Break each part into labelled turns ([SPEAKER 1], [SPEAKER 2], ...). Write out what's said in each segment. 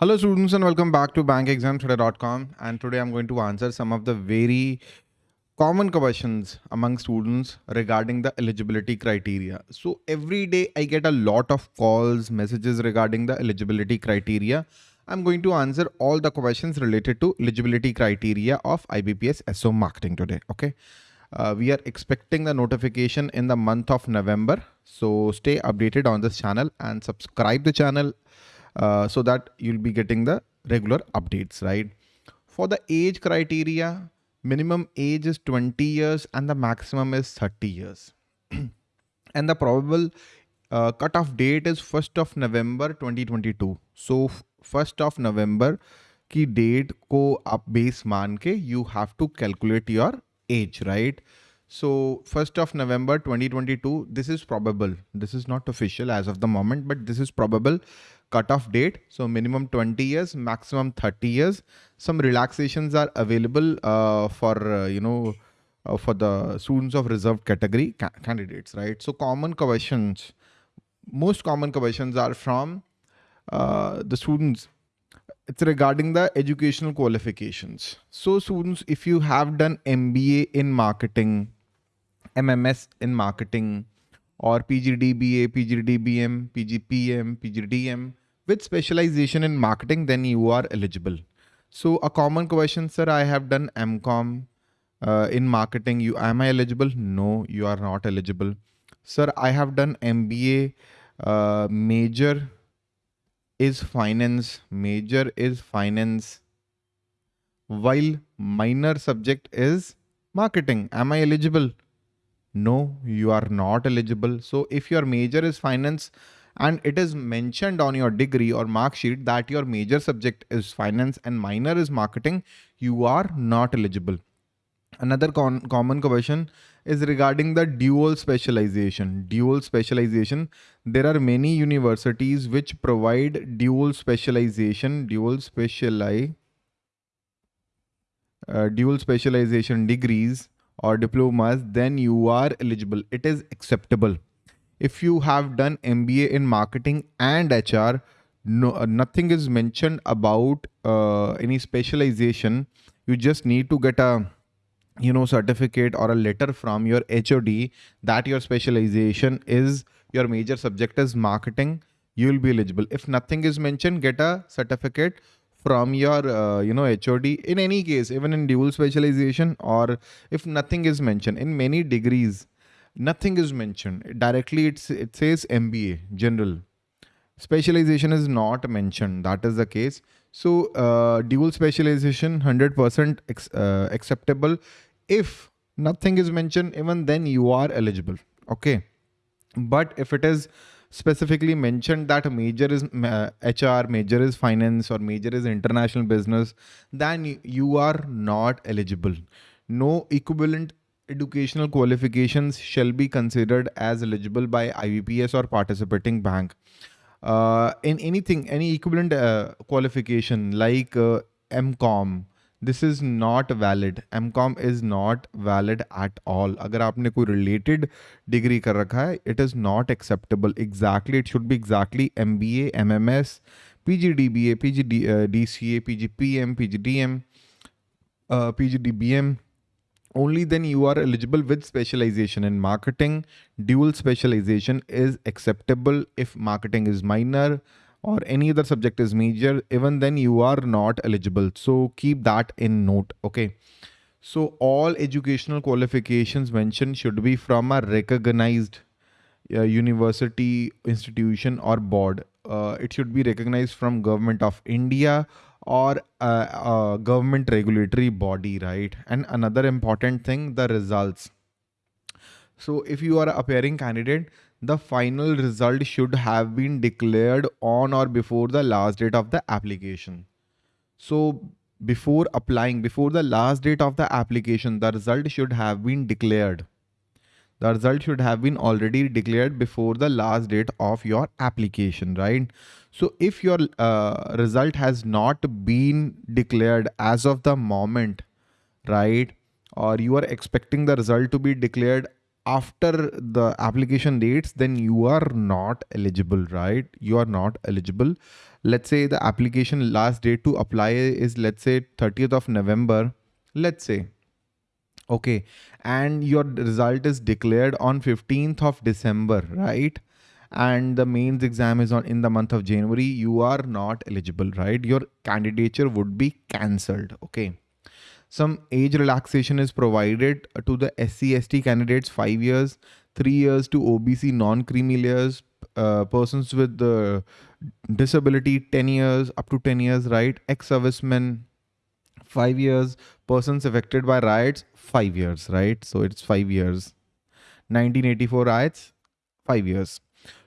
[SPEAKER 1] Hello students and welcome back to bankexamstoday.com and today I'm going to answer some of the very common questions among students regarding the eligibility criteria. So every day I get a lot of calls, messages regarding the eligibility criteria. I'm going to answer all the questions related to eligibility criteria of IBPS SO marketing today. Okay. Uh, we are expecting the notification in the month of November. So stay updated on this channel and subscribe the channel uh, so that you'll be getting the regular updates, right? For the age criteria, minimum age is 20 years and the maximum is 30 years. and the probable uh, cutoff date is 1st of November 2022. So 1st of November की date को आप base मान के you have to calculate your age, right? So 1st of November 2022, this is probable. This is not official as of the moment, but this is probable cutoff date. So minimum 20 years, maximum 30 years. Some relaxations are available uh, for, uh, you know, uh, for the students of reserved category ca candidates, right? So common questions, most common questions are from uh, the students it's regarding the educational qualifications. So students, if you have done MBA in marketing, MMS in marketing or PGDBA, PGDBM, PGPM, PGDM with specialization in marketing, then you are eligible. So a common question, sir, I have done MCOM uh, in marketing. You Am I eligible? No, you are not eligible. Sir, I have done MBA uh, major is finance, major is finance, while minor subject is marketing. Am I eligible? No, you are not eligible. So if your major is finance and it is mentioned on your degree or mark sheet that your major subject is finance and minor is marketing, you are not eligible. Another common question is regarding the dual specialization. Dual specialization. There are many universities which provide dual specialization, dual speciali, uh, dual specialization degrees or diplomas, then you are eligible. It is acceptable. If you have done MBA in marketing and HR, no, uh, nothing is mentioned about uh, any specialization. You just need to get a you know certificate or a letter from your HOD that your specialization is your major subject is marketing. You will be eligible. If nothing is mentioned get a certificate from your uh, you know HOD in any case even in dual specialization or if nothing is mentioned in many degrees nothing is mentioned. Directly it's it says MBA general. Specialization is not mentioned. That is the case. So uh, dual specialization 100% uh, acceptable. If nothing is mentioned even then you are eligible. Okay? But if it is specifically mentioned that a major is uh, HR, major is finance or major is international business, then you are not eligible. No equivalent educational qualifications shall be considered as eligible by IBPS or participating bank. Uh, in anything, any equivalent uh, qualification like uh, MCOM, this is not valid. MCOM is not valid at all. अगर आपने कोई related degree कर रखा है, it is not acceptable. Exactly, it should be exactly MBA, MMS, PGDBA, PGD, uh, DCA, PGPM, PGDM, uh, PGDBM only then you are eligible with specialization in marketing dual specialization is acceptable if marketing is minor or any other subject is major, even then you are not eligible. So keep that in note. Okay. So all educational qualifications mentioned should be from a recognized uh, university, institution or board. Uh, it should be recognized from government of India or a, a government regulatory body, right? And another important thing, the results. So if you are appearing candidate, the final result should have been declared on or before the last date of the application. So before applying, before the last date of the application, the result should have been declared. The result should have been already declared before the last date of your application, right? So if your uh, result has not been declared as of the moment, right? Or you are expecting the result to be declared after the application dates, then you are not eligible, right? You are not eligible. let's say the application last date to apply is let's say 30th of November, let's say, okay, and your result is declared on 15th of December, right? And the mains exam is on in the month of January, you are not eligible, right? Your candidature would be cancelled, okay? Some age relaxation is provided to the SC ST candidates five years, three years to OBC non-creamy layers, uh, persons with the disability 10 years up to 10 years right ex-servicemen 5 years persons affected by riots 5 years right so it's 5 years 1984 riots 5 years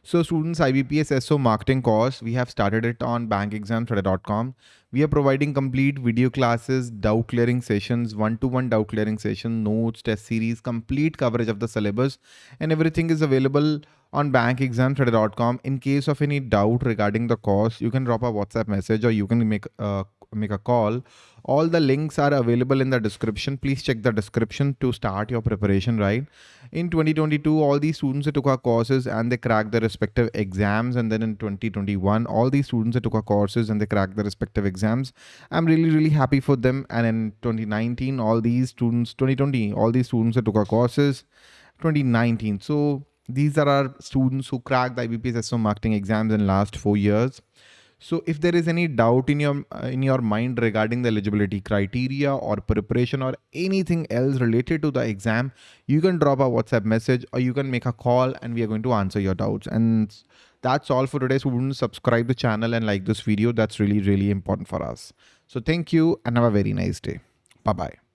[SPEAKER 1] so students IBPS SO marketing course, we have started it on bankexamstoday.com. We are providing complete video classes, doubt clearing sessions, one-to-one doubt clearing session, notes, test series, complete coverage of the syllabus and everything is available on bankexamstoday.com. In case of any doubt regarding the course, you can drop a WhatsApp message or you can make a make a call. All the links are available in the description. Please check the description to start your preparation, right? In 2022, all these students took our courses and they cracked their respective exams. And then in 2021, all these students took our courses and they cracked their respective exams. I'm really, really happy for them. And in 2019, all these students, 2020, all these students took our courses. 2019. So these are our students who cracked the IBPS SO marketing exams in last four years. So if there is any doubt in your in your mind regarding the eligibility criteria or preparation or anything else related to the exam, you can drop a WhatsApp message or you can make a call and we are going to answer your doubts. And that's all for today. So subscribe the channel and like this video. That's really, really important for us. So thank you and have a very nice day. Bye-bye.